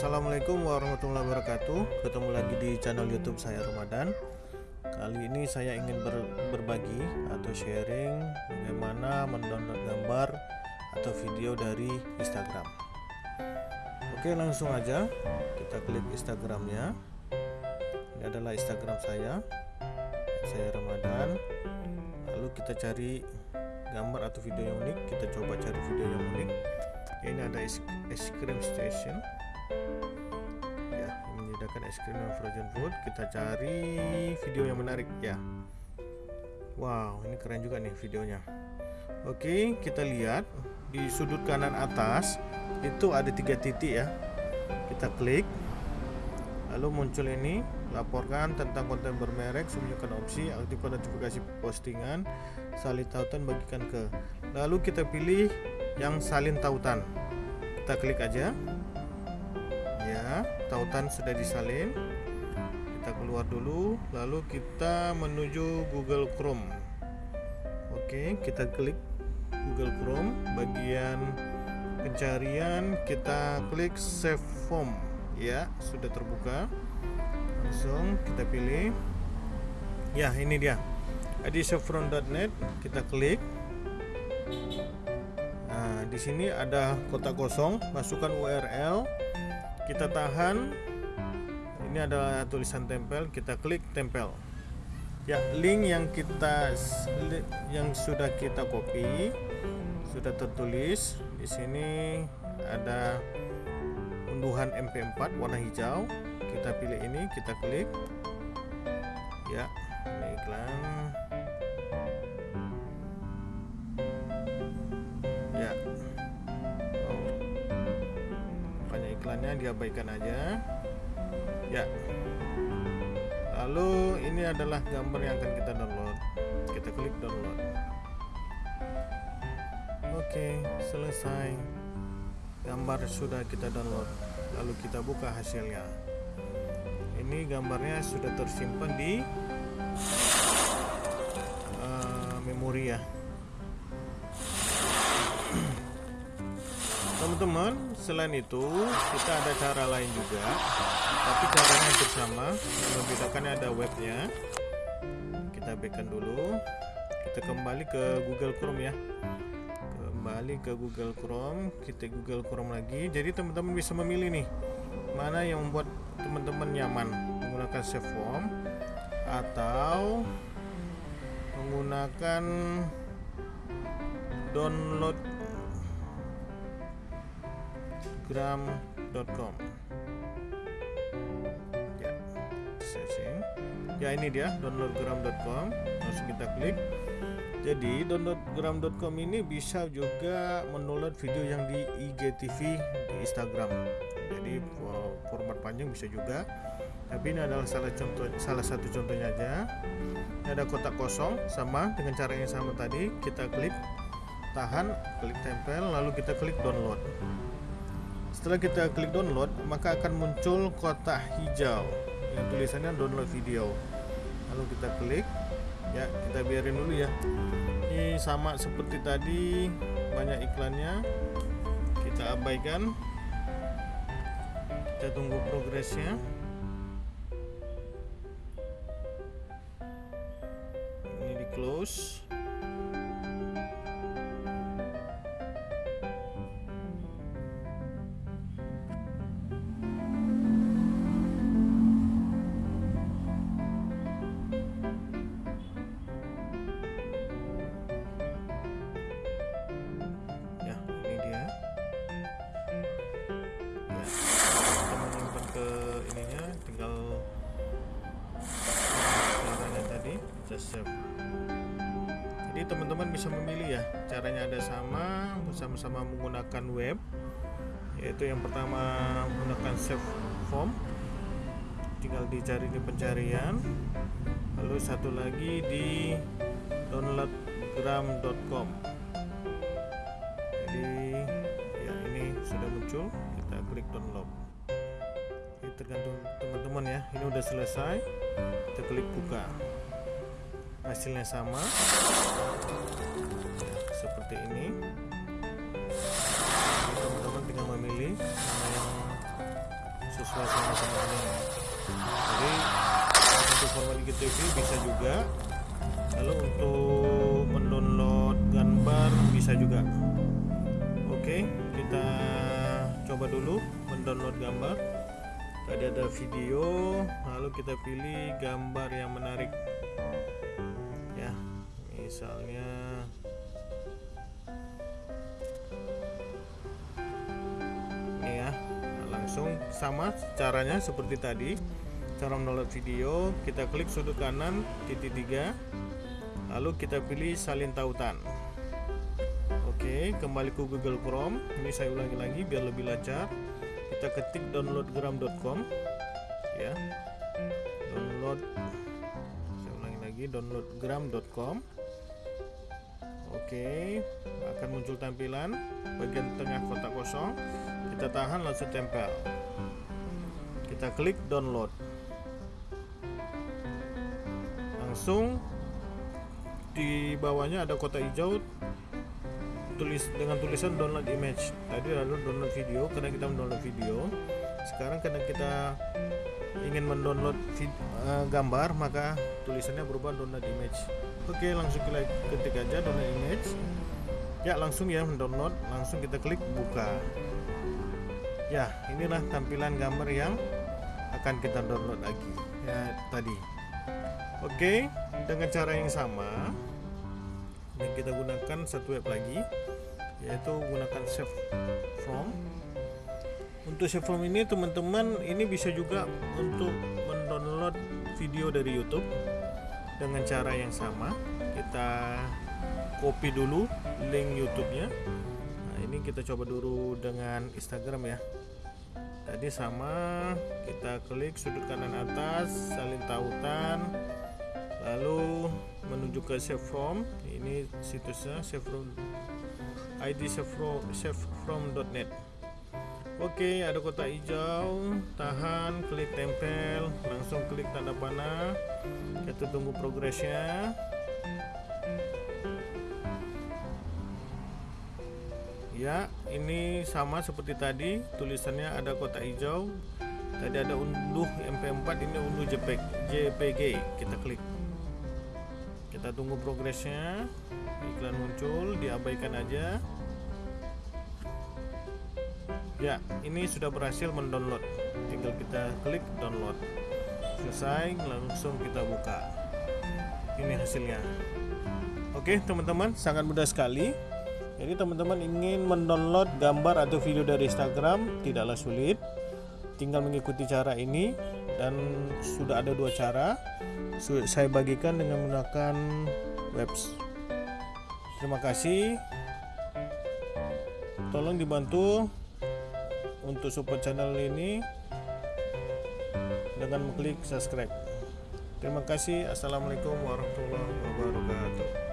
Assalamualaikum warahmatullahi wabarakatuh. Ketemu lagi di channel youtube saya Ramadan. Kali ini saya ingin ber berbagi atau sharing Bagaimana mendownload gambar atau video dari Instagram. Oke langsung aja Kita klik Instagramnya. Ini adalah Instagram saya. Saya Ramadan. Lalu kita cari gambar atau video yang unik. Kita coba cari video yang unik. Ini ada es, es krim station menyediakan es krim dan frozen food kita cari video yang menarik ya. Wow ini keren juga nih videonya. Oke kita lihat di sudut kanan atas itu ada tiga titik ya. Kita klik lalu muncul ini laporkan tentang konten bermerek sembunyikan opsi aktifkan notifikasi postingan salin tautan bagikan ke. Lalu kita pilih yang salin tautan. Kita klik aja tautan sudah disalin kita keluar dulu lalu kita menuju Google Chrome. Oke kita klik Google Chrome. Bagian pencarian kita klik save form. Ya sudah terbuka. Langsung kita pilih. Ya ini dia. Adisafron.net kita klik. Nah, di sini ada kotak kosong, masukkan URL, kita tahan. Ini adalah tulisan tempel, kita klik tempel. Ya, link yang kita yang sudah kita copy sudah tertulis. Di sini ada unduhan MP4 warna hijau. Kita pilih ini, kita klik. Ya, diabaikan aja. Ya. Lalu ini adalah gambar yang akan kita download. Kita klik download. Oke selesai. Gambar sudah kita download. Lalu kita buka hasilnya. Ini gambarnya sudah tersimpan di uh, memori ya teman-teman selain itu kita ada cara lain juga. Tapi caranya hampir sama. Membedakannya ada webnya. Kita backkan dulu. Kita kembali ke Google Chrome ya. Kembali ke Google Chrome. Kita Google Chrome lagi. Jadi teman-teman bisa memilih nih mana yang membuat teman-teman nyaman. Menggunakan save form atau menggunakan download gram.com ya searching ya ini dia downloadgram.com langsung kita klik. Jadi downloadgram.com ini bisa juga mendownload video yang di IGTV di Instagram. Jadi format panjang bisa juga. Tapi ini adalah salah contoh salah satu contohnya aja. Ini ada kotak kosong sama dengan cara yang sama tadi. Kita klik tahan klik tempel lalu kita klik download setelah kita klik download, maka akan muncul kotak hijau yang tulisannya download video. Lalu kita klik, ya kita biarin dulu ya. Ini sama seperti tadi, banyak iklannya. Kita abaikan. Kita tunggu progresnya. Ini di close. Save jadi teman-teman bisa memilih ya caranya ada sama bersama-sama menggunakan web yaitu yang pertama menggunakan save form. Tinggal dicari di pencarian. Lalu satu lagi di downloadgram.com jadi ya ini sudah muncul kita klik download ini tergantung teman-teman ya. Ini udah selesai. Kita klik buka. Hasilnya sama. Seperti ini. Teman-teman tinggal memilih mana yang sama-sama dengan jadi untuk format IGTV bisa juga. Lalu untuk mendownload gambar bisa juga. Oke kita coba dulu mendownload gambar tadi ada video lalu kita pilih gambar yang menarik. Ya misalnya ini ya langsung sama caranya seperti tadi. Cara mendownload video kita klik sudut kanan titik tiga lalu kita pilih salin tautan. Oke kembali ke Google Chrome. Ini saya ulangi lagi biar lebih lancar kita ketik downloadgram.com ya. Download saya ulangi lagi downloadgram.com oke akan muncul tampilan bagian tengah kotak kosong. Kita tahan langsung tempel. Kita klik download. Langsung di bawahnya ada kotak hijau tulis dengan tulisan download image. Tadi lalu download video karena kita mendownload video. Sekarang karena kita ingin mendownload uh, gambar maka tulisannya berubah download image. Oke langsung kita ketik aja download image. Ya langsung ya mendownload. Langsung kita klik buka. Ya inilah tampilan gambar yang akan kita download lagi. Ya tadi. Oke, dengan cara yang sama dan kita gunakan satu web lagi yaitu gunakan save from. Untuk save from ini teman-teman ini bisa juga untuk mendownload video dari YouTube dengan cara yang sama. Kita copy dulu link YouTube-nya. Nah, ini kita coba dulu dengan Instagram ya tadi sama kita klik sudut kanan atas salin tautan lalu menuju ke save from ini situsnya save from id save from save from.net oke ada kotak hijau. Tahan klik tempel. Langsung klik tanda panah. Kita tunggu progresnya. Ya ini sama seperti tadi. Tulisannya ada kotak hijau. Tadi ada unduh mp4 ini unduh jpeg jpg kita klik. Kita tunggu progresnya iklan muncul diabaikan aja. Ya ini sudah berhasil mendownload. Tinggal kita klik download. Selesai langsung kita buka. Ini hasilnya. Oke teman-teman sangat mudah sekali. Jadi teman-teman ingin mendownload gambar atau video dari Instagram tidaklah sulit. Tinggal mengikuti cara ini dan sudah ada dua cara. Saya bagikan dengan menggunakan webs terima kasih. Tolong dibantu untuk support channel ini dengan mengklik subscribe. Terima kasih. Assalamualaikum warahmatullahi wabarakatuh